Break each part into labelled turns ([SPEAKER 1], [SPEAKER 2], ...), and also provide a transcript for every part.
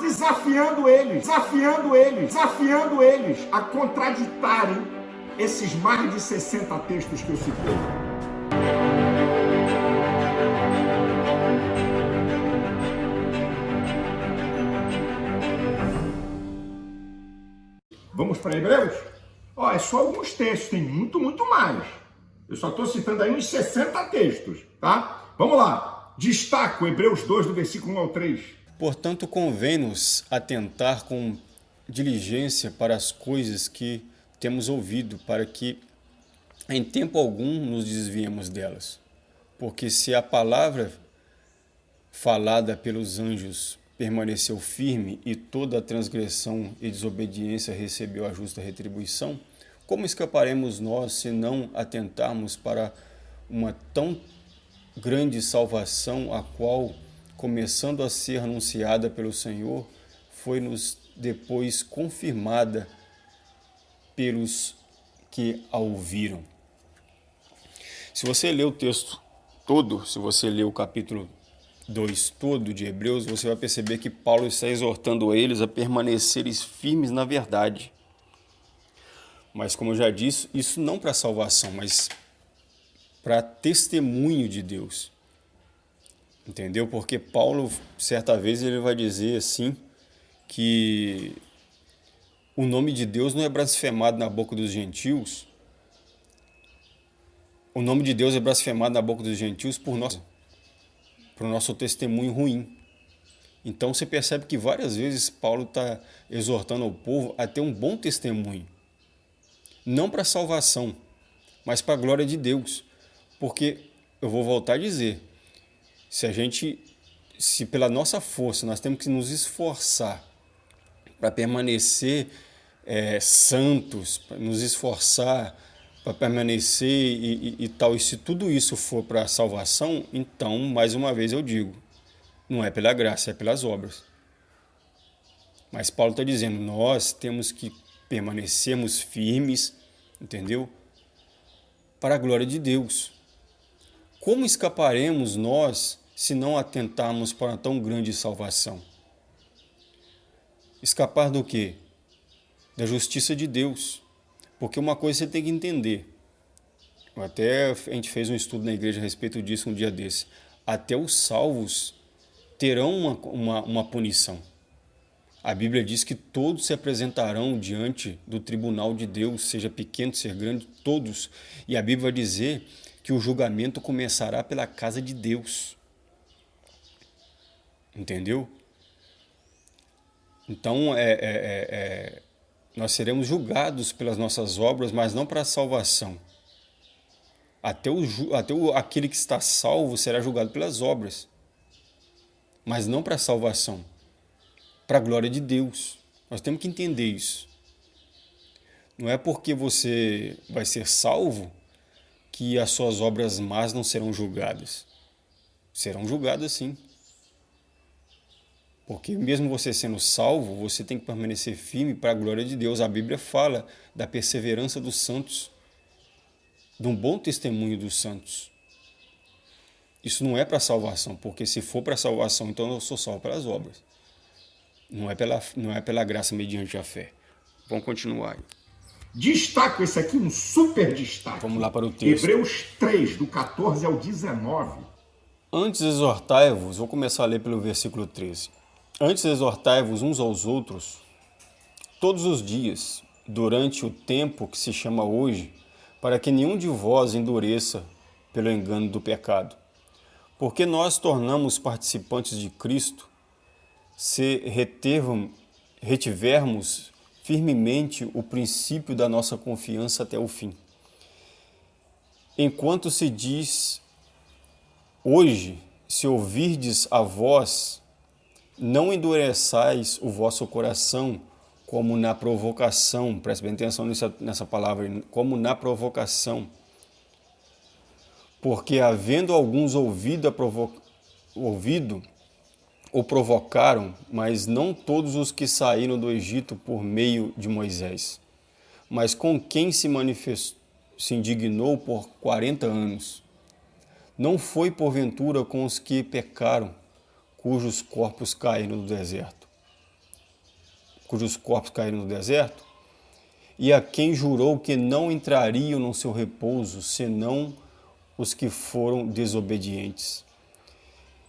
[SPEAKER 1] desafiando eles, desafiando eles, desafiando eles a contraditarem esses mais de 60 textos que eu citei. Vamos para Hebreus? Ó, é só alguns textos, tem muito, muito mais. Eu só estou citando aí uns 60 textos, tá? Vamos lá. Destaco Hebreus 2, do versículo 1 ao 3.
[SPEAKER 2] Portanto, convém-nos atentar com diligência para as coisas que temos ouvido, para que em tempo algum nos desviemos delas. Porque se a palavra falada pelos anjos permaneceu firme e toda a transgressão e desobediência recebeu a justa retribuição, como escaparemos nós se não atentarmos para uma tão grande salvação, a qual, começando a ser anunciada pelo Senhor, foi-nos depois confirmada pelos que a ouviram? Se você ler o texto todo, se você ler o capítulo 2 todo de Hebreus, você vai perceber que Paulo está exortando eles a permanecerem firmes na verdade mas como eu já disse, isso não para salvação, mas para testemunho de Deus. Entendeu? Porque Paulo, certa vez, ele vai dizer assim que o nome de Deus não é blasfemado na boca dos gentios. O nome de Deus é blasfemado na boca dos gentios por nós, por nosso testemunho ruim. Então você percebe que várias vezes Paulo está exortando o povo a ter um bom testemunho não para salvação, mas para a glória de Deus. Porque eu vou voltar a dizer, se a gente, se pela nossa força nós temos que nos esforçar para permanecer é, santos, nos esforçar para permanecer e, e, e, tal, e se tudo isso for para a salvação, então, mais uma vez eu digo, não é pela graça, é pelas obras. Mas Paulo está dizendo, nós temos que permanecermos firmes entendeu? Para a glória de Deus. Como escaparemos nós se não atentarmos para tão grande salvação? Escapar do quê? Da justiça de Deus. Porque uma coisa você tem que entender. Até a gente fez um estudo na igreja a respeito disso um dia desse. Até os salvos terão uma, uma, uma punição. A Bíblia diz que todos se apresentarão diante do tribunal de Deus, seja pequeno, seja grande, todos. E a Bíblia vai dizer que o julgamento começará pela casa de Deus. Entendeu? Então, é, é, é, é nós seremos julgados pelas nossas obras, mas não para a salvação. Até, o, até o, aquele que está salvo será julgado pelas obras, mas não para a salvação para a glória de Deus. Nós temos que entender isso. Não é porque você vai ser salvo que as suas obras más não serão julgadas. Serão julgadas sim. Porque mesmo você sendo salvo, você tem que permanecer firme para a glória de Deus. A Bíblia fala da perseverança dos santos, de um bom testemunho dos santos. Isso não é para salvação, porque se for para salvação, então eu sou salvo pelas obras. Não é pela, não é pela graça mediante a fé. Vamos continuar.
[SPEAKER 1] Destaco esse aqui, um super destaque.
[SPEAKER 2] Vamos lá para o texto.
[SPEAKER 1] Hebreus 3, do 14 ao 19.
[SPEAKER 2] Antes exortai-vos, vou começar a ler pelo versículo 13. Antes exortai-vos uns aos outros, todos os dias, durante o tempo que se chama hoje, para que nenhum de vós endureça pelo engano do pecado. Porque nós tornamos participantes de Cristo se retervam, retivermos firmemente o princípio da nossa confiança até o fim. Enquanto se diz, hoje, se ouvirdes a voz, não endureçais o vosso coração, como na provocação, preste bem atenção nessa, nessa palavra, como na provocação. Porque havendo alguns ouvido, provo ouvido o provocaram, mas não todos os que saíram do Egito por meio de Moisés, mas com quem se manifestou, se indignou por quarenta anos. Não foi porventura com os que pecaram, cujos corpos caíram no deserto. cujos corpos caíram no deserto? E a quem jurou que não entrariam no seu repouso, senão os que foram desobedientes?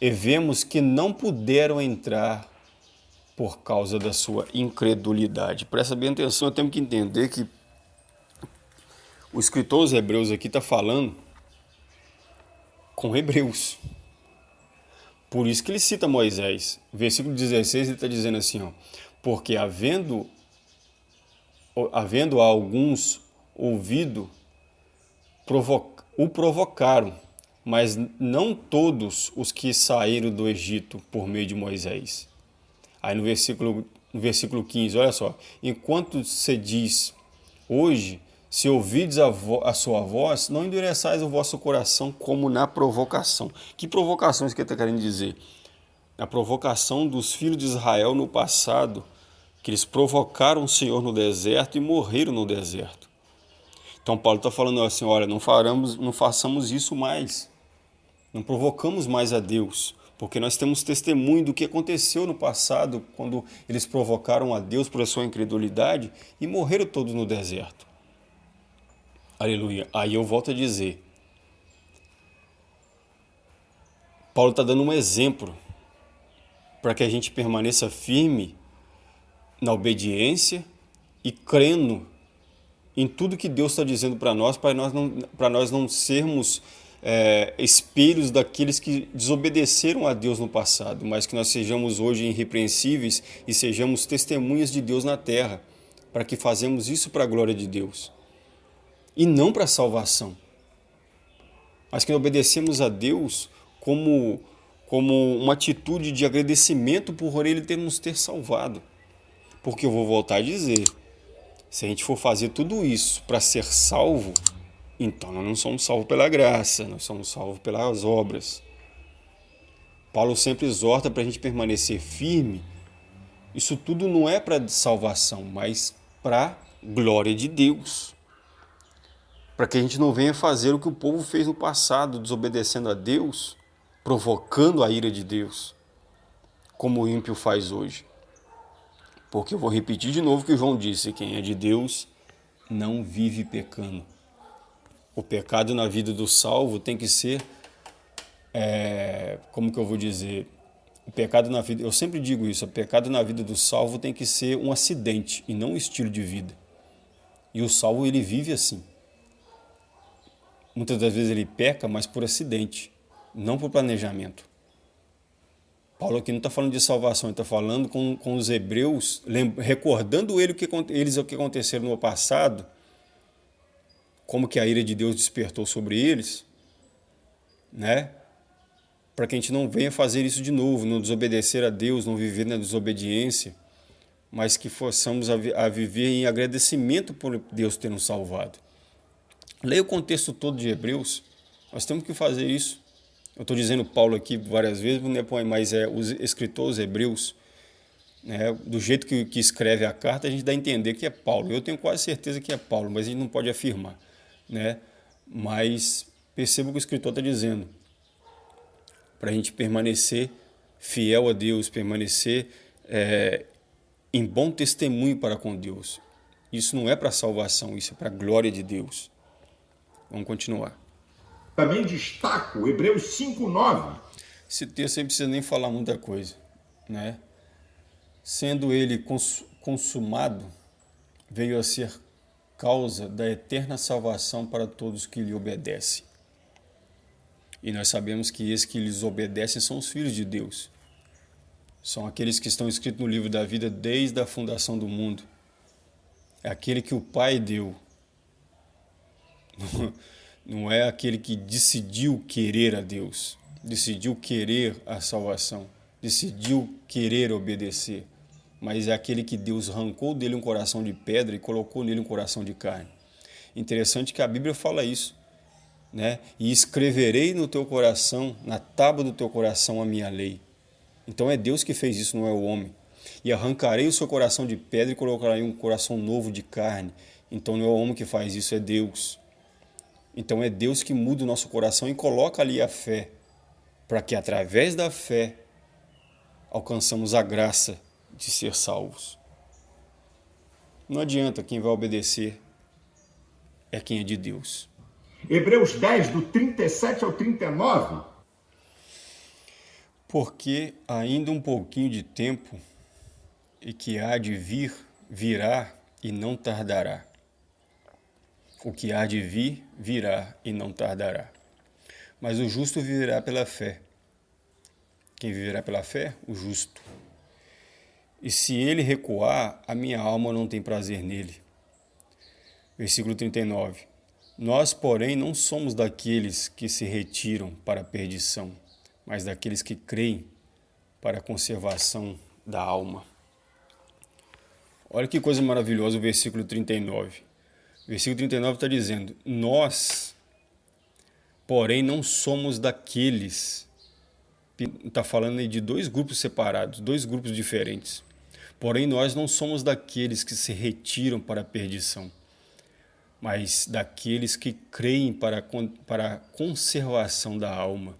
[SPEAKER 2] E vemos que não puderam entrar por causa da sua incredulidade. Presta bem atenção, temos que entender que o escritor dos Hebreus aqui está falando com Hebreus. Por isso que ele cita Moisés. Versículo 16 ele está dizendo assim, ó, porque havendo, havendo alguns ouvido, o provocaram, mas não todos os que saíram do Egito por meio de Moisés. Aí no versículo, no versículo 15, olha só, enquanto se diz, hoje se ouvides a, a, sua voz, não endureçais o vosso coração como na provocação. Que provocação isso que está querendo dizer? A provocação dos filhos de Israel no passado, que eles provocaram o Senhor no deserto e morreram no deserto. Então Paulo está falando assim, olha, não, faramos, não façamos isso mais. Não provocamos mais a Deus, porque nós temos testemunho do que aconteceu no passado, quando eles provocaram a Deus por sua incredulidade e morreram todos no deserto. Aleluia. Aí eu volto a dizer. Paulo está dando um exemplo para que a gente permaneça firme na obediência e crendo em tudo que Deus está dizendo para nós, para nós não, para nós não sermos é, espelhos daqueles que desobedeceram a Deus no passado, mas que nós sejamos hoje irrepreensíveis e sejamos testemunhas de Deus na terra, para que fazemos isso para a glória de Deus e não para salvação. Mas que obedecemos a Deus como, como uma atitude de agradecimento por Ele ter nos ter salvado. Porque eu vou voltar a dizer, se a gente for fazer tudo isso para ser salvo, então nós não somos salvos pela graça, nós somos salvos pelas obras. Paulo sempre exorta para a gente permanecer firme. Isso tudo não é para salvação, mas para glória de Deus para que a gente não venha fazer o que o povo fez no passado, desobedecendo a Deus, provocando a ira de Deus, como o ímpio faz hoje. Porque eu vou repetir de novo o que João disse: quem é de Deus não vive pecando. O pecado na vida do salvo tem que ser, é, como que eu vou dizer, o pecado na vida, eu sempre digo isso, o pecado na vida do salvo tem que ser um acidente e não um estilo de vida. E o salvo ele vive assim. Muitas das vezes ele peca, mas por acidente, não por planejamento. Paulo aqui não está falando de salvação, ele está falando com, com os hebreus, recordando ele o que, eles o que aconteceram no passado, como que a ira de Deus despertou sobre eles, né? Para que a gente não venha fazer isso de novo, não desobedecer a Deus, não viver na desobediência, mas que forçamos a, a viver em agradecimento por Deus ter nos salvado. Leia o contexto todo de Hebreus. Nós temos que fazer isso. Eu estou dizendo Paulo aqui várias vezes, né, mas é os escritores hebreus, né, do jeito que, que escreve a carta, a gente dá a entender que é Paulo. Eu tenho quase certeza que é Paulo, mas a gente não pode afirmar. Né? Mas perceba o que o escritor está dizendo. Para a gente permanecer fiel a Deus, permanecer é, em bom testemunho para com Deus. Isso não é para salvação, isso é para a glória de Deus. Vamos continuar.
[SPEAKER 1] Também destaco Hebreus 5:9.
[SPEAKER 2] Esse texto aí não precisa nem falar muita coisa, né? Sendo ele consumado, veio a ser causa da eterna salvação para todos que lhe obedecem. E nós sabemos que esses que lhes obedecem são os filhos de Deus. São aqueles que estão escritos no livro da vida desde a fundação do mundo. É aquele que o Pai deu não é aquele que decidiu querer a Deus, decidiu querer a salvação, decidiu querer obedecer, mas é aquele que Deus arrancou dele um coração de pedra e colocou nele um coração de carne. Interessante que a Bíblia fala isso, né? E escreverei no teu coração, na tábua do teu coração, a minha lei. Então é Deus que fez isso, não é o homem. E arrancarei o seu coração de pedra e colocarei um coração novo de carne. Então não é o homem que faz isso, é Deus. Então é Deus que muda o nosso coração e coloca ali a fé, para que através da fé alcançamos a graça de ser salvos. Não adianta, quem vai obedecer é quem é de Deus.
[SPEAKER 1] Hebreus 10, do 37 ao 39.
[SPEAKER 2] Porque ainda um pouquinho de tempo e que há de vir, virá e não tardará. O que há de vir, virá e não tardará. Mas o justo viverá pela fé. Quem viverá pela fé? O justo. E se ele recuar, a minha alma não tem prazer nele. Versículo 39. Nós, porém, não somos daqueles que se retiram para a perdição, mas daqueles que creem para a conservação da alma. Olha que coisa maravilhosa o versículo 39. O versículo 39 está dizendo: Nós, porém, não somos daqueles. Está falando aí de dois grupos separados, dois grupos diferentes. Porém, nós não somos daqueles que se retiram para a perdição, mas daqueles que creem para, para a conservação da alma.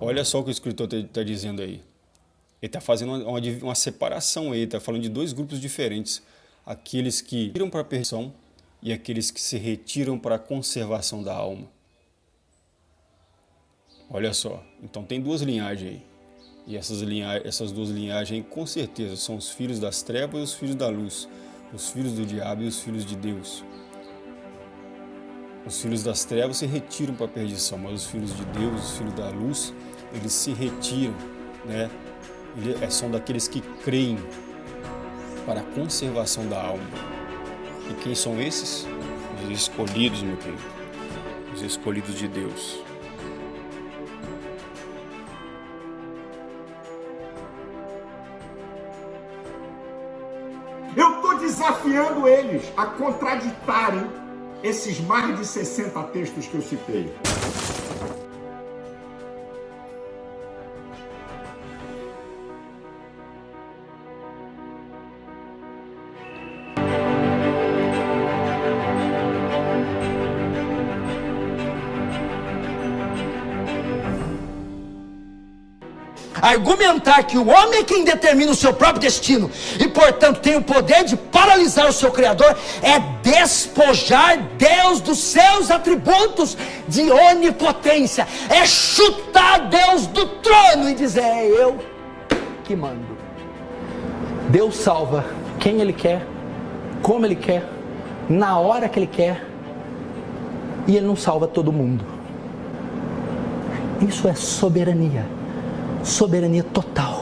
[SPEAKER 2] Olha só o que o escritor está tá dizendo aí. Ele está fazendo uma, uma, separação aí, está falando de dois grupos diferentes. Aqueles que tiram para a perdição e aqueles que se retiram para a conservação da alma. Olha só, então tem duas linhagens aí. E essas, essas duas linhagens, com certeza, são os filhos das trevas e os filhos da luz, os filhos do diabo e os filhos de Deus. Os filhos das trevas se retiram para a perdição, mas os filhos de Deus, os filhos da luz, eles se retiram, né? É, são daqueles que creem para a conservação da alma. E quem são esses? Os escolhidos, meu querido. Os escolhidos de Deus.
[SPEAKER 1] Desafiando eles a contraditarem esses mais de 60 textos que eu citei.
[SPEAKER 3] argumentar que o homem é quem determina o seu próprio destino e, portanto, tem o poder de paralisar o seu Criador, é despojar Deus dos seus atributos de onipotência, é chutar Deus do trono e dizer: é eu que mando. Deus salva quem Ele quer, como Ele quer, na hora que Ele quer, e Ele não salva todo mundo. Isso é soberania soberania total.